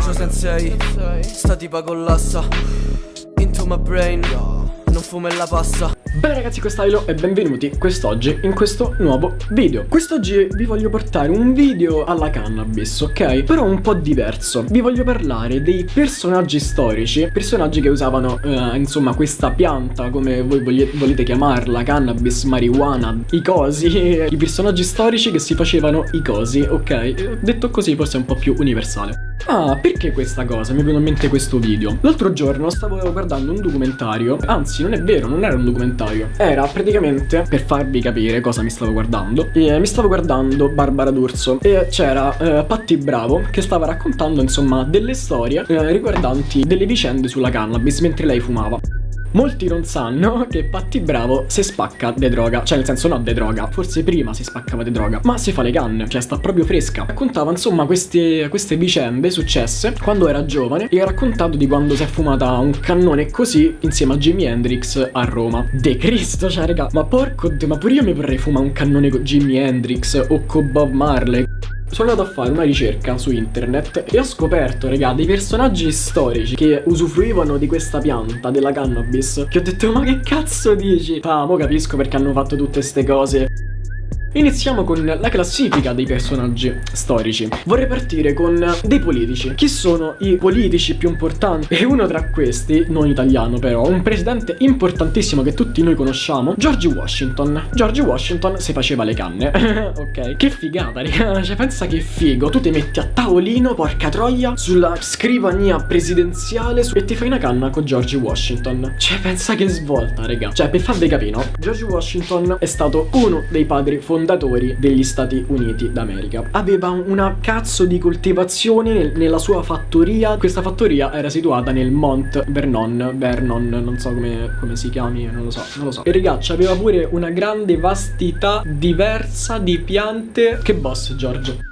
Bacio sensei Sta tipa collassa Into my brain. Non fumo e la passa. Bene ragazzi, questa è Ilo e benvenuti quest'oggi in questo nuovo video. Quest'oggi vi voglio portare un video alla cannabis, ok? Però un po' diverso. Vi voglio parlare dei personaggi storici. Personaggi che usavano, eh, insomma, questa pianta Come voi volete chiamarla, cannabis, marijuana, i cosi. I personaggi storici che si facevano i cosi, ok? Detto così forse è un po' più universale Ah, perché questa cosa? Mi è venuto in mente questo video. L'altro giorno stavo guardando un documentario. Anzi, non è vero, non era un documentario. Era praticamente, per farvi capire cosa mi stavo guardando e Mi stavo guardando Barbara D'Urso. E c'era eh, Patti Bravo che stava raccontando, insomma, delle storie eh, riguardanti delle vicende sulla cannabis mentre lei fumava Molti non sanno che Patti Bravo si spacca de droga. Cioè nel senso no de droga. Forse prima si spaccava de droga Ma si fa le canne. Cioè sta proprio fresca. Raccontava insomma queste, queste vicende successe Quando era giovane E ha raccontato di quando si è fumata un cannone così Insieme a Jimi Hendrix a Roma. De Cristo cioè raga Ma porco Ma pure io mi vorrei fumare un cannone con Jimi Hendrix O con Bob Marley sono andato a fare una ricerca su internet e ho scoperto, raga, dei personaggi storici che usufruivano di questa pianta, della cannabis, che ho detto, ma che cazzo dici? Ah, mo capisco perché hanno fatto tutte queste cose. Iniziamo con la classifica dei personaggi storici. Vorrei partire con dei politici. Chi sono i politici più importanti? E uno tra questi, non italiano però, un presidente importantissimo che tutti noi conosciamo, George Washington. George Washington si faceva le canne. ok. Che figata, raga. Cioè, pensa che figo. Tu ti metti a tavolino, porca troia, sulla scrivania presidenziale e ti fai una canna con George Washington. Cioè, pensa che svolta, raga. Cioè, per farvi capire, no? George Washington è stato uno dei padri fondatori fondatori degli Stati Uniti d'America. Aveva una cazzo di coltivazione nel, nella sua fattoria. Questa fattoria era situata nel Mont Vernon, Vernon, non so come, come si chiami, non lo so, non lo so. E ragazzi, aveva pure una grande vastità diversa di piante. Che boss, Giorgio.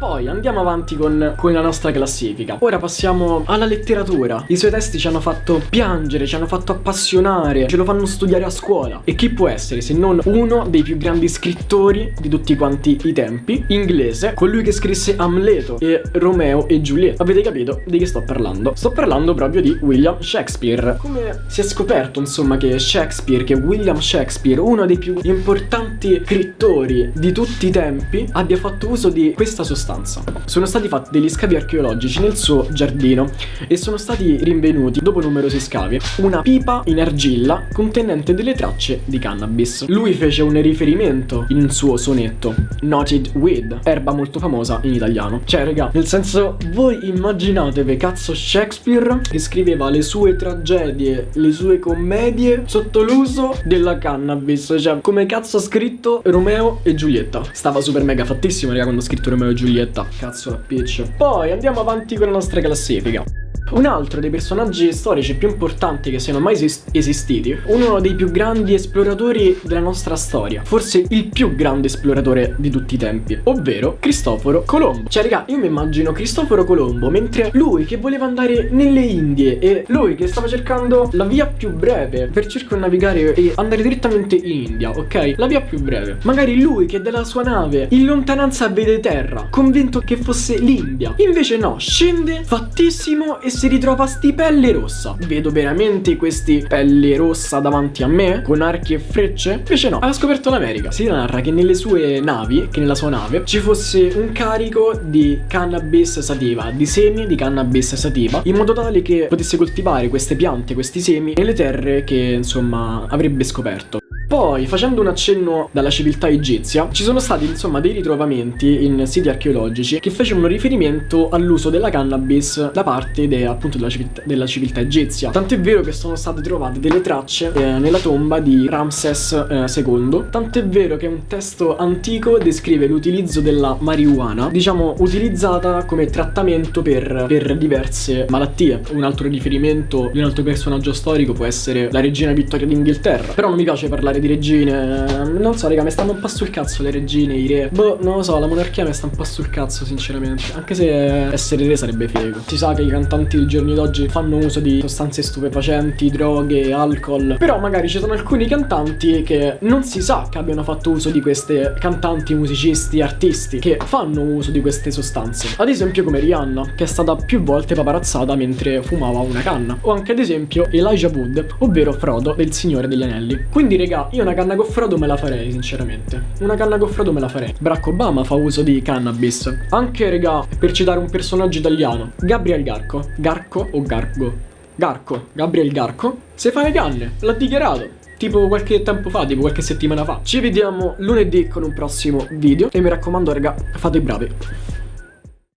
Poi andiamo avanti con, con, la nostra classifica. Ora passiamo alla letteratura. I suoi testi ci hanno fatto piangere, ci hanno fatto appassionare, ce lo fanno studiare a scuola. E chi può essere se non uno dei più grandi scrittori di tutti quanti i tempi, inglese, colui che scrisse Amleto e Romeo e Giulietta. Avete capito di che sto parlando? Sto parlando proprio di William Shakespeare. Come si è scoperto, insomma, che Shakespeare, che William Shakespeare, uno dei più importanti scrittori di tutti i tempi, abbia fatto uso di questa sostanza stanza. Sono stati fatti degli scavi archeologici nel suo giardino e sono stati rinvenuti, dopo numerosi scavi, una pipa in argilla contenente delle tracce di cannabis. Lui fece un riferimento in un suo sonetto, Noted Weed, erba molto famosa in italiano. Cioè, raga, nel senso, voi immaginatevi cazzo Shakespeare che scriveva le sue tragedie, le sue commedie sotto l'uso della cannabis. Cioè, come cazzo ha scritto Romeo e Giulietta. Stava super mega fattissimo, raga, quando ha scritto Romeo e Giulietta Giulietta. Cazzo la Peach. Poi andiamo avanti con la nostra classifica. Un altro dei personaggi storici più importanti che siano mai esist esistiti, uno dei più grandi esploratori della nostra storia, forse il più grande esploratore di tutti i tempi, ovvero Cristoforo Colombo. Cioè, raga, io mi immagino Cristoforo Colombo mentre lui che voleva andare nelle Indie e lui che stava cercando la via più breve per circonnavigare e andare direttamente in India, ok? La via più breve. Magari lui che dalla sua nave in lontananza vede terra, convinto che fosse l'India. Invece no, scende fattissimo e si ritrova sti pelle rossa. Vedo veramente questi pelle rossa davanti a me, con archi e frecce? Invece no, ha scoperto l'America. Si narra che nelle sue navi, che nella sua nave, ci fosse un carico di cannabis sativa, di semi di cannabis sativa, in modo tale che potesse coltivare queste piante, questi semi, nelle terre che, insomma, avrebbe scoperto. Poi, facendo un accenno dalla civiltà egizia, ci sono stati insomma dei ritrovamenti in siti archeologici che facevano riferimento all'uso della cannabis da parte de, appunto della civiltà, della civiltà egizia. Tant'è vero che sono state trovate delle tracce eh, nella tomba di Ramses eh, II. Tant'è vero che un testo antico descrive l'utilizzo della marijuana, diciamo utilizzata come trattamento per, per diverse malattie. Un altro riferimento di un altro personaggio storico può essere la regina Vittoria d'Inghilterra. Però non mi piace parlare di regine. Non so, raga, mi stanno un po' sul cazzo le regine, i re. Boh, non lo so, la monarchia mi sta un po' sul cazzo, sinceramente. Anche se essere re sarebbe figo. Si sa che i cantanti dei giorni d'oggi fanno uso di sostanze stupefacenti, droghe, alcol. Però magari ci sono alcuni cantanti che non si sa che abbiano fatto uso di queste cantanti, musicisti, artisti che fanno uso di queste sostanze. Ad esempio come Rihanna, che è stata più volte paparazzata mentre fumava una canna. O anche ad esempio Elijah Wood, ovvero Frodo del Signore degli Anelli. Quindi regà, io una canna con Frodo me la farei, sinceramente. Una canna con Frodo me la farei. Barack Obama fa uso di cannabis. Anche regà, per citare un personaggio italiano, Gabriel Garco. Garco o Gargo? Garco, Gabriel Garco, se fa le canne, l'ha dichiarato tipo qualche tempo fa, tipo qualche settimana fa. Ci vediamo lunedì con un prossimo video e mi raccomando raga, fate i bravi.